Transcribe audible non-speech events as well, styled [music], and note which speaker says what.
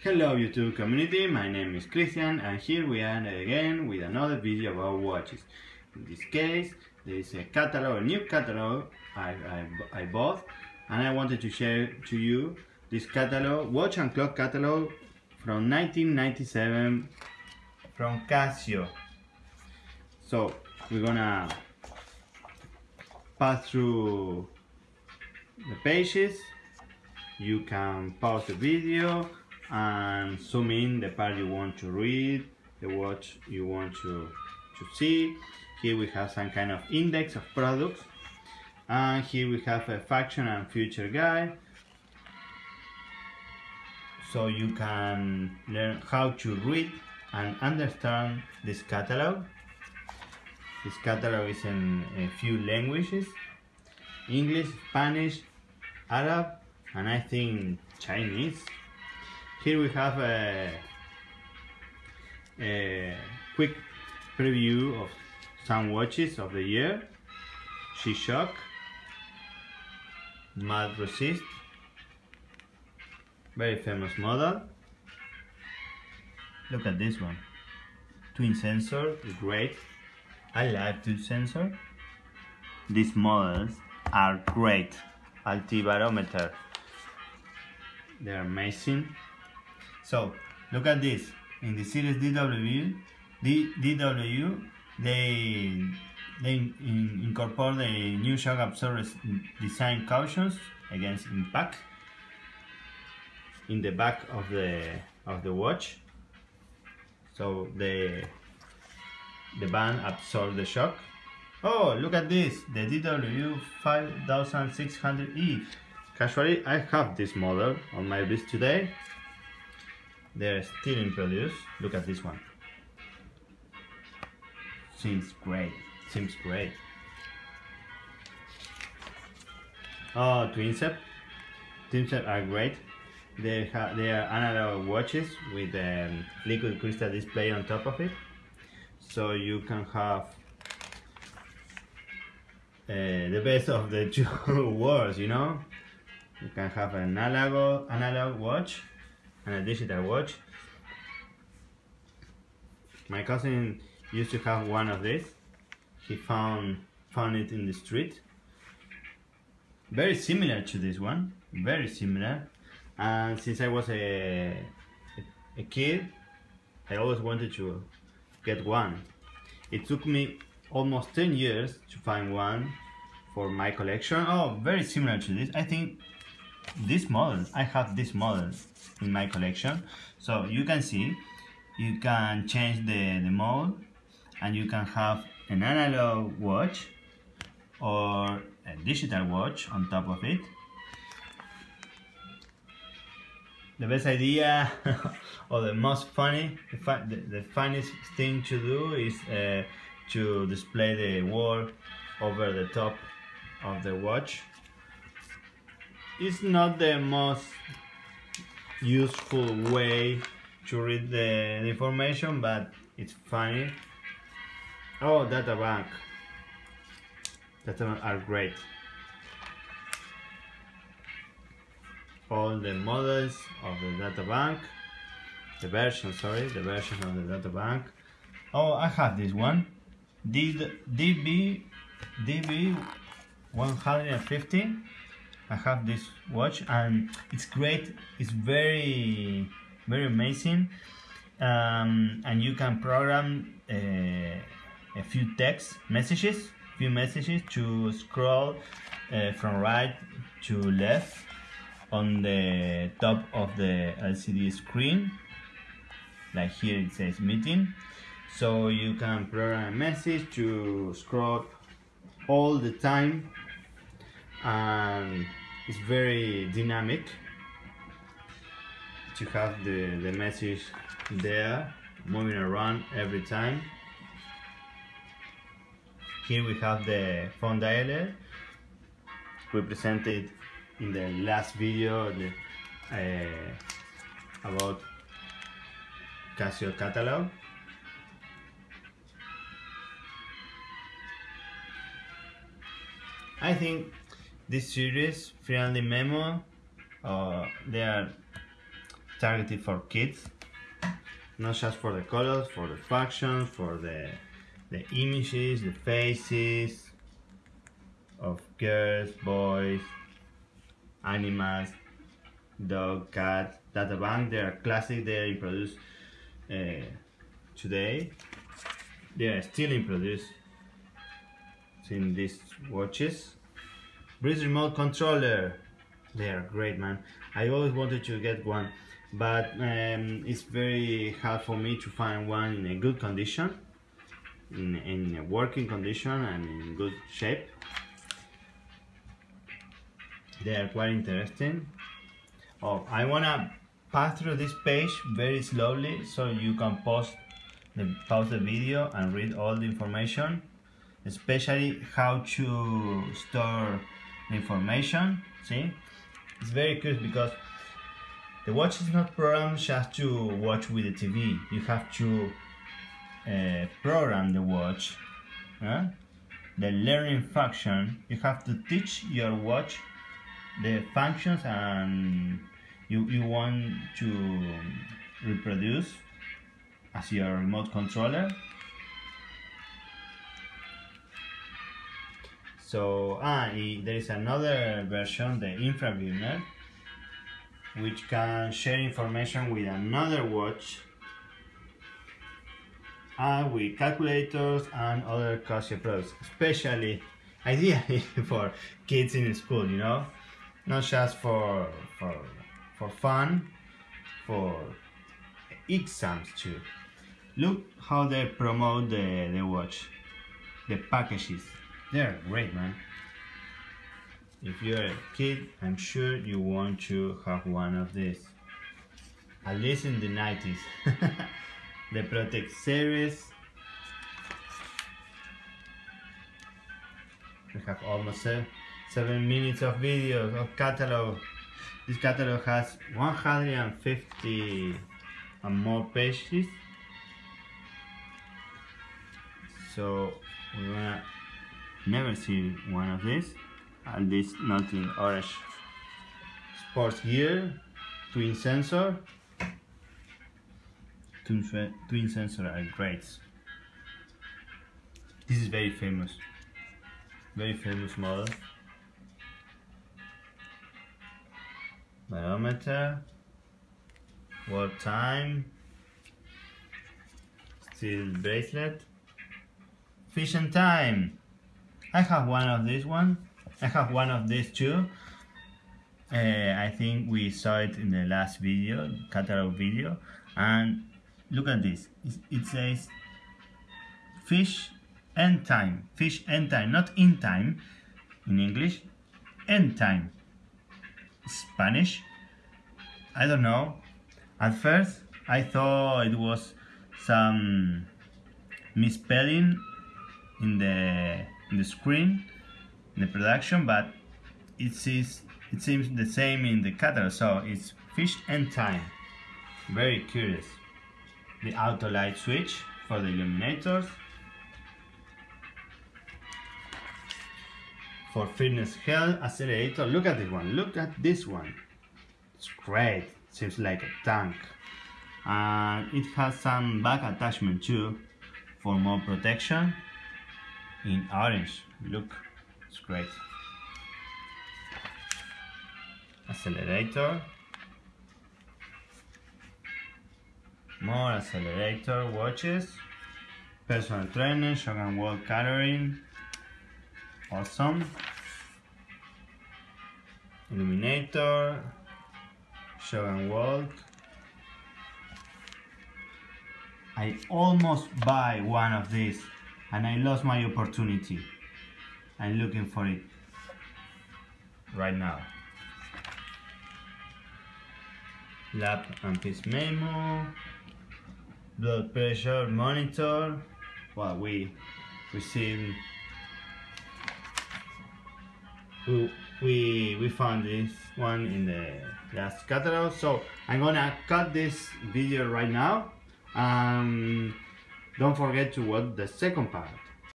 Speaker 1: Hello YouTube community, my name is Christian and here we are again with another video about watches. In this case, there is a catalog, a new catalog I, I, I bought and I wanted to share to you this catalog, watch and clock catalog from 1997 from Casio. So we're gonna pass through the pages you can pause the video and zoom in the part you want to read, the watch you want to, to see. Here we have some kind of index of products. And here we have a faction and future guide. So you can learn how to read and understand this catalog. This catalog is in a few languages. English, Spanish, Arab, and I think Chinese. Here we have a, a quick preview of some watches of the year. G-Shock, Mud Resist, very famous model. Look at this one, twin sensor, great. I like twin sensor. These models are great. Altibarometer, they're amazing. So look at this. In the series DW, D, DW, they they in, incorporate the new shock absorber design cautions against impact in the back of the of the watch. So the the band absorbs the shock. Oh, look at this, the DW 5600E. Casually, I have this model on my wrist today they're still in produce. Look at this one. Seems great. Seems great. Oh, Twincept. Twincept are great. They have they are analog watches with a um, liquid crystal display on top of it, so you can have uh, the best of the [laughs] two worlds. You know, you can have an analog analog watch and a digital watch. My cousin used to have one of these. He found found it in the street. Very similar to this one, very similar. And since I was a, a, kid, I always wanted to get one. It took me almost 10 years to find one for my collection. Oh, very similar to this. I think this model, I have this model in my collection. So you can see you can change the, the mode and you can have an analog watch or a digital watch on top of it. The best idea [laughs] or the most funny the, the, the, funniest thing to do is uh, to display the wall over the top of the watch it's not the most useful way to read the, information but it's funny. Oh data bank. Data are great. All the models of the data bank the version sorry the version of the data bank. Oh I have this one. DB DB 150 I have this watch and it's great. It's very very amazing. Um, and you can program uh, a few text messages few messages to scroll uh, from right to left on the top of the LCD screen. Like here it says meeting. So you can program a message to scroll all the time and it's very dynamic to have the, the message there moving around every time. Here we have the phone dialer. We presented in the last video the, uh, about Casio catalog. I think this series, Friendly Memo, uh, they are targeted for kids. Not just for the colors for the functions for the the images the faces of girls boys animals dog cat data bank. They are classic. They are produced uh, today. They are still in produce in these watches Breeze remote controller. They are great man. I always wanted to get one but um, it's very hard for me to find one in a good condition in, in a working condition and in good shape. They are quite interesting. Oh I wanna pass through this page very slowly so you can pause the, pause the video and read all the information especially how to store information see? It's very curious because the watch is not programmed just to watch with the TV you have to uh, program the watch uh, the learning function you have to teach your watch the functions and you, you want to reproduce as your remote controller so ah, there is another version the infraverner which can share information with another watch and with calculators and other Casio products especially ideally [laughs] for kids in school you know? Not just for for for fun for exams too. Look how they promote the, the watch the packages they're great man. If you're a kid I'm sure you want to have one of these. At least in the 90s [laughs] the Protect series. We have almost seven, seven minutes of videos of catalog. This catalog has 150 and more pages. So we wanna never seen one of these. At least not in orange sports gear twin sensor. Twin, twin sensor are great. This is very famous. Very famous model. Barometer. World time. Steel bracelet. Fission time I have one of this one. I have one of these too uh, I think we saw it in the last video catalog video. And look at this. It, it says fish end time. Fish end time not in time in English. End time. Spanish. I don't know. At first I thought it was some misspelling in the in the screen in the production but it seems it seems the same in the catalog so it's fish and time very curious. The auto light switch for the illuminators. For fitness health accelerator look at this one look at this one. It's great seems like a tank. And it has some back attachment too for more protection in orange. Look it's great. Accelerator. More accelerator watches. Personal trainer and wall coloring. Awesome. Illuminator. And walk I almost buy one of these and I lost my opportunity. I'm looking for it. Right now. Lab and piece memo. Blood pressure monitor. Well we received. We, we we found this one in the last catalog so I'm gonna cut this video right now. Um, don't forget to watch the second part